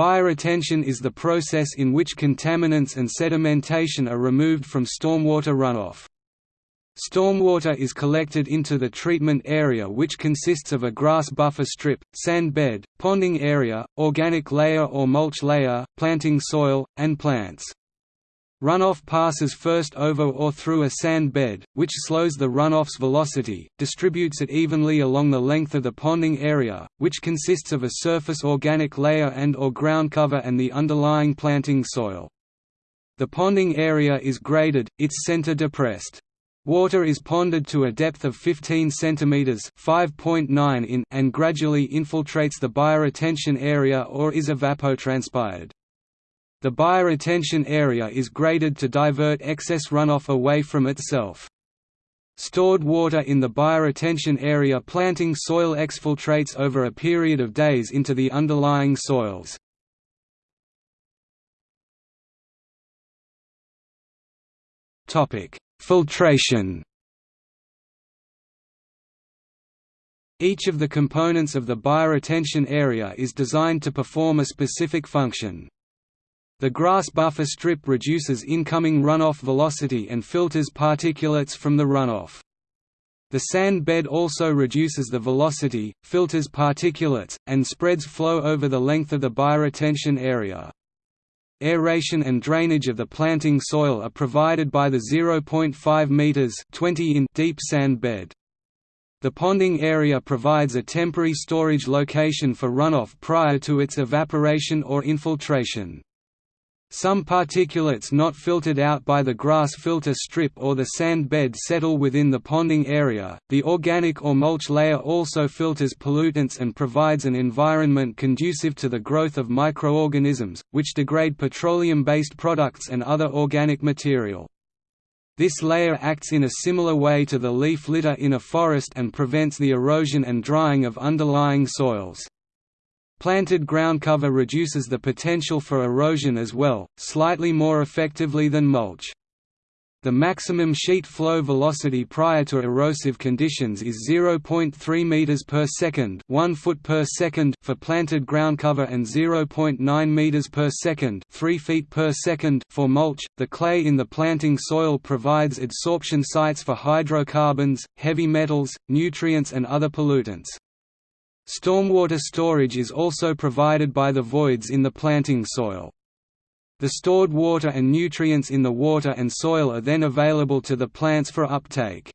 Bioretention is the process in which contaminants and sedimentation are removed from stormwater runoff. Stormwater is collected into the treatment area which consists of a grass buffer strip, sand bed, ponding area, organic layer or mulch layer, planting soil, and plants. Runoff passes first over or through a sand bed, which slows the runoff's velocity, distributes it evenly along the length of the ponding area, which consists of a surface organic layer and or ground cover and the underlying planting soil. The ponding area is graded, its center depressed. Water is ponded to a depth of 15 cm (5.9 in) and gradually infiltrates the bioretention area or is evapotranspired. The bioretention area is graded to divert excess runoff away from itself. Stored water in the bioretention area planting soil exfiltrates over a period of days into the underlying soils. Filtration Each of the components of the bioretention area is designed to perform a specific function. The grass buffer strip reduces incoming runoff velocity and filters particulates from the runoff. The sand bed also reduces the velocity, filters particulates, and spreads flow over the length of the bioretention area. Aeration and drainage of the planting soil are provided by the 0.5 meters 20 in deep sand bed. The ponding area provides a temporary storage location for runoff prior to its evaporation or infiltration. Some particulates not filtered out by the grass filter strip or the sand bed settle within the ponding area. The organic or mulch layer also filters pollutants and provides an environment conducive to the growth of microorganisms, which degrade petroleum based products and other organic material. This layer acts in a similar way to the leaf litter in a forest and prevents the erosion and drying of underlying soils. Planted ground cover reduces the potential for erosion as well, slightly more effectively than mulch. The maximum sheet flow velocity prior to erosive conditions is 0.3 meters per second, 1 foot per second for planted ground cover and 0.9 meters per second, 3 feet per second for mulch. The clay in the planting soil provides adsorption sites for hydrocarbons, heavy metals, nutrients and other pollutants. Stormwater storage is also provided by the voids in the planting soil. The stored water and nutrients in the water and soil are then available to the plants for uptake.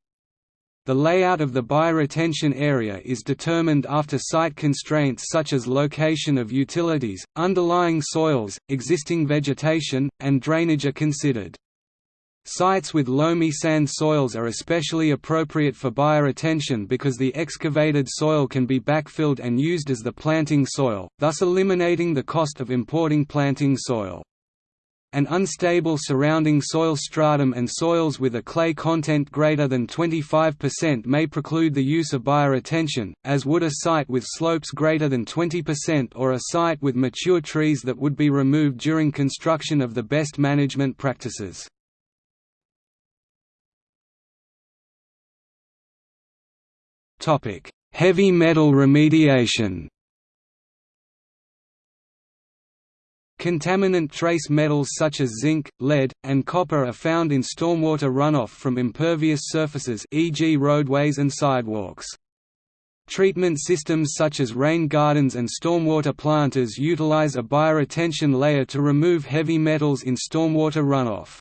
The layout of the bioretention area is determined after site constraints such as location of utilities, underlying soils, existing vegetation, and drainage are considered. Sites with loamy sand soils are especially appropriate for bioretention because the excavated soil can be backfilled and used as the planting soil, thus eliminating the cost of importing planting soil. An unstable surrounding soil stratum and soils with a clay content greater than 25% may preclude the use of bioretention, as would a site with slopes greater than 20% or a site with mature trees that would be removed during construction of the best management practices. Heavy metal remediation Contaminant trace metals such as zinc, lead, and copper are found in stormwater runoff from impervious surfaces e.g. roadways and sidewalks. Treatment systems such as rain gardens and stormwater planters utilize a bioretention layer to remove heavy metals in stormwater runoff.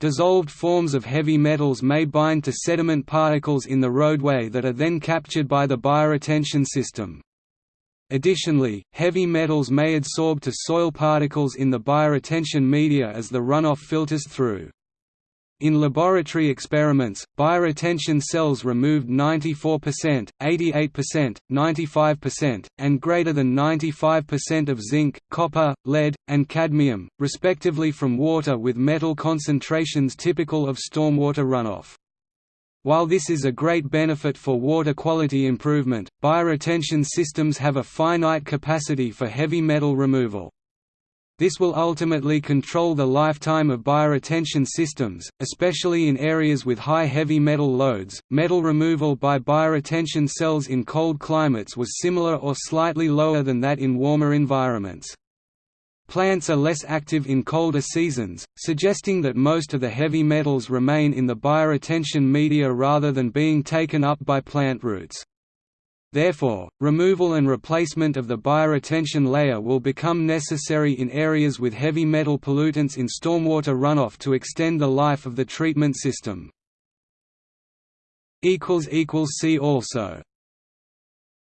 Dissolved forms of heavy metals may bind to sediment particles in the roadway that are then captured by the bioretention system. Additionally, heavy metals may adsorb to soil particles in the bioretention media as the runoff filters through. In laboratory experiments, bioretention cells removed 94%, 88%, 95%, and greater than 95% of zinc, copper, lead, and cadmium, respectively from water with metal concentrations typical of stormwater runoff. While this is a great benefit for water quality improvement, bioretention systems have a finite capacity for heavy metal removal. This will ultimately control the lifetime of bioretention systems, especially in areas with high heavy metal loads. Metal removal by bioretention cells in cold climates was similar or slightly lower than that in warmer environments. Plants are less active in colder seasons, suggesting that most of the heavy metals remain in the bioretention media rather than being taken up by plant roots. Therefore, removal and replacement of the bioretention layer will become necessary in areas with heavy metal pollutants in stormwater runoff to extend the life of the treatment system. See also